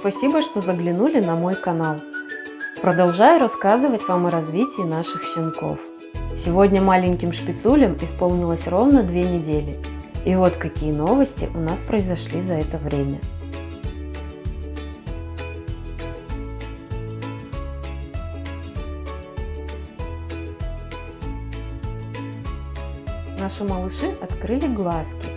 Спасибо, что заглянули на мой канал. Продолжаю рассказывать вам о развитии наших щенков. Сегодня маленьким шпицулям исполнилось ровно две недели. И вот какие новости у нас произошли за это время. Наши малыши открыли глазки.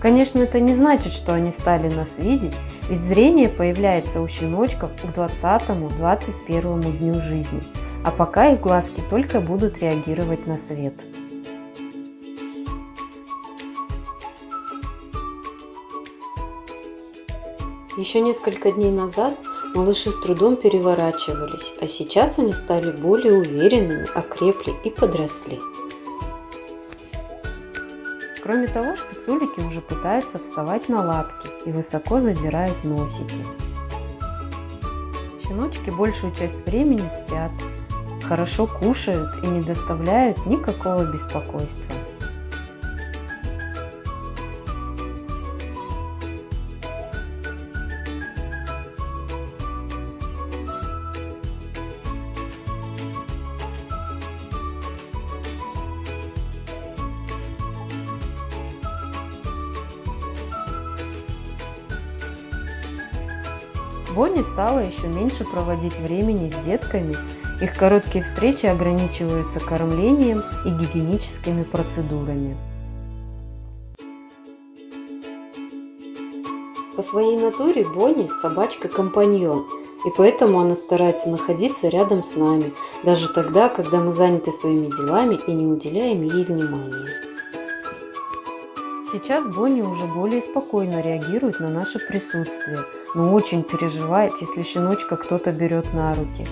Конечно, это не значит, что они стали нас видеть, ведь зрение появляется у щеночков к 20-21 дню жизни, а пока их глазки только будут реагировать на свет. Еще несколько дней назад малыши с трудом переворачивались, а сейчас они стали более уверенными, окрепли и подросли. Кроме того, шпицулики уже пытаются вставать на лапки и высоко задирают носики. Щеночки большую часть времени спят, хорошо кушают и не доставляют никакого беспокойства. Бонни стала еще меньше проводить времени с детками, их короткие встречи ограничиваются кормлением и гигиеническими процедурами. По своей натуре Бонни – собачка-компаньон, и поэтому она старается находиться рядом с нами, даже тогда, когда мы заняты своими делами и не уделяем ей внимания. Сейчас Бонни уже более спокойно реагирует на наше присутствие – но очень переживает, если щеночка кто-то берет на руки.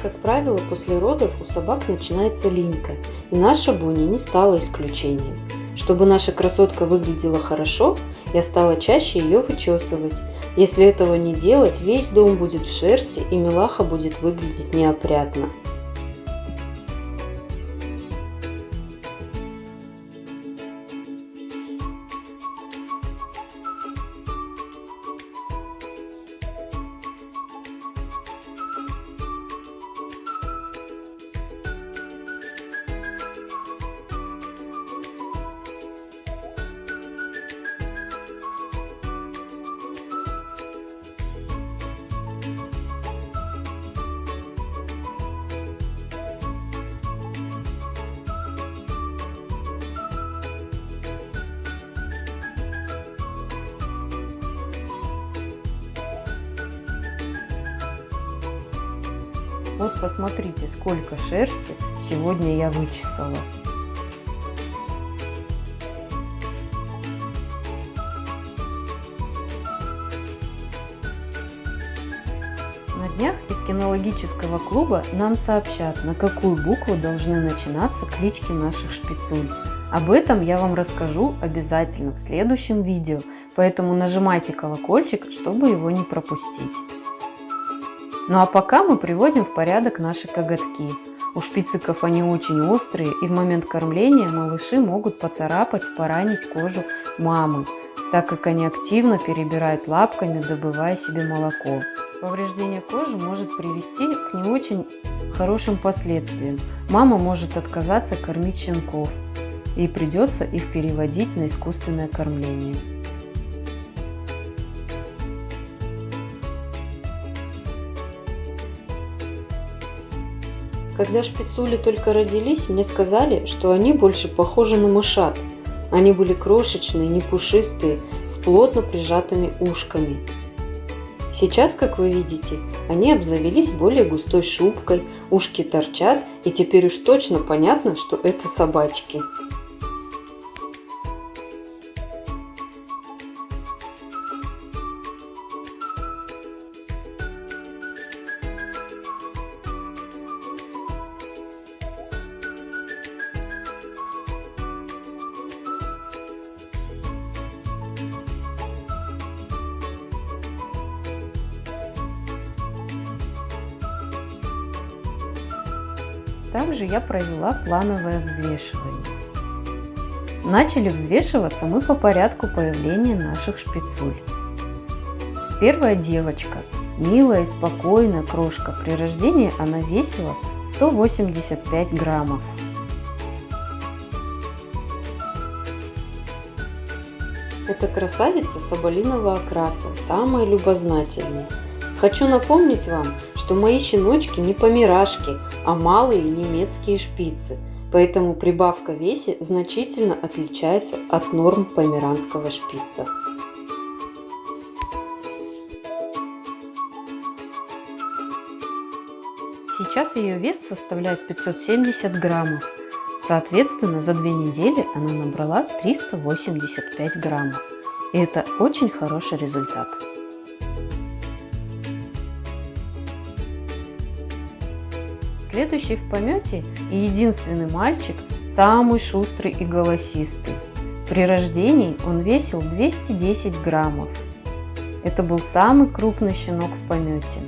Как правило, после родов у собак начинается линька, и наша Буни не стала исключением. Чтобы наша красотка выглядела хорошо, я стала чаще ее вычесывать. Если этого не делать, весь дом будет в шерсти и милаха будет выглядеть неопрятно. Вот посмотрите, сколько шерсти сегодня я вычесала. На днях из кинологического клуба нам сообщат, на какую букву должны начинаться клички наших шпицуль. Об этом я вам расскажу обязательно в следующем видео, поэтому нажимайте колокольчик, чтобы его не пропустить. Ну а пока мы приводим в порядок наши коготки. У шпициков они очень острые и в момент кормления малыши могут поцарапать, поранить кожу мамы, так как они активно перебирают лапками, добывая себе молоко. Повреждение кожи может привести к не очень хорошим последствиям. Мама может отказаться кормить щенков и придется их переводить на искусственное кормление. Когда шпицули только родились, мне сказали, что они больше похожи на мышат. Они были крошечные, не пушистые, с плотно прижатыми ушками. Сейчас, как вы видите, они обзавелись более густой шубкой, ушки торчат, и теперь уж точно понятно, что это собачки. Также я провела плановое взвешивание. Начали взвешиваться мы по порядку появления наших шпицуль. Первая девочка, милая и спокойная крошка, при рождении она весила 185 граммов. Это красавица соболиного окраса, самая любознательная. Хочу напомнить вам, что мои щеночки не помирашки, а малые немецкие шпицы, поэтому прибавка в весе значительно отличается от норм померанского шпица. Сейчас ее вес составляет 570 граммов. Соответственно, за две недели она набрала 385 граммов. И это очень хороший результат. Следующий в помете и единственный мальчик, самый шустрый и голосистый. При рождении он весил 210 граммов. Это был самый крупный щенок в помете.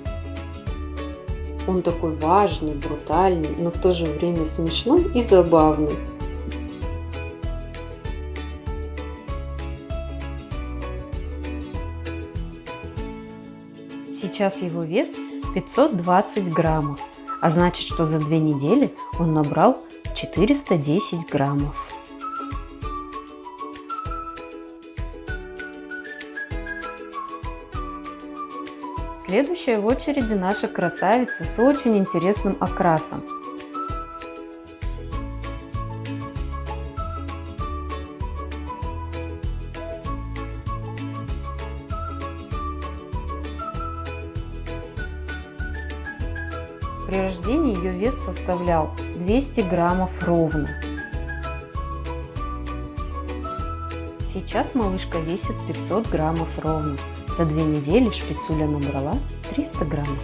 Он такой важный, брутальный, но в то же время смешной и забавный. Сейчас его вес 520 граммов, а значит, что за две недели он набрал 410 граммов. Следующая в очереди наша красавица с очень интересным окрасом. При рождении ее вес составлял 200 граммов ровно. Сейчас малышка весит 500 граммов ровно. За две недели шпицуля набрала 300 граммов.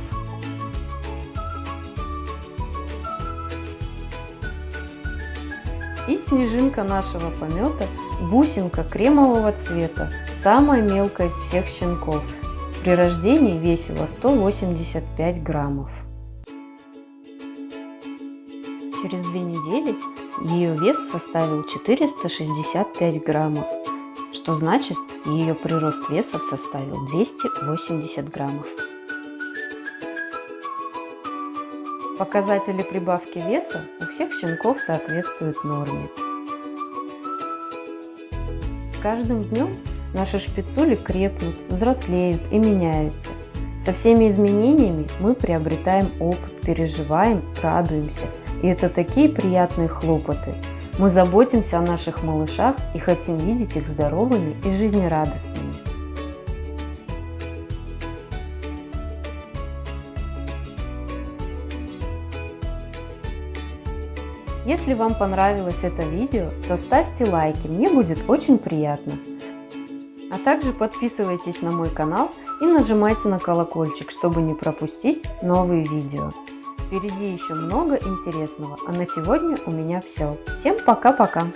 И снежинка нашего помета, бусинка кремового цвета, самая мелкая из всех щенков. При рождении весила 185 граммов. Через две недели ее вес составил 465 граммов что значит ее прирост веса составил 280 граммов. Показатели прибавки веса у всех щенков соответствуют норме. С каждым днем наши шпицули крепнут, взрослеют и меняются. Со всеми изменениями мы приобретаем опыт, переживаем, радуемся. И это такие приятные хлопоты – мы заботимся о наших малышах и хотим видеть их здоровыми и жизнерадостными. Если вам понравилось это видео, то ставьте лайки, мне будет очень приятно. А также подписывайтесь на мой канал и нажимайте на колокольчик, чтобы не пропустить новые видео. Впереди еще много интересного, а на сегодня у меня все. Всем пока-пока!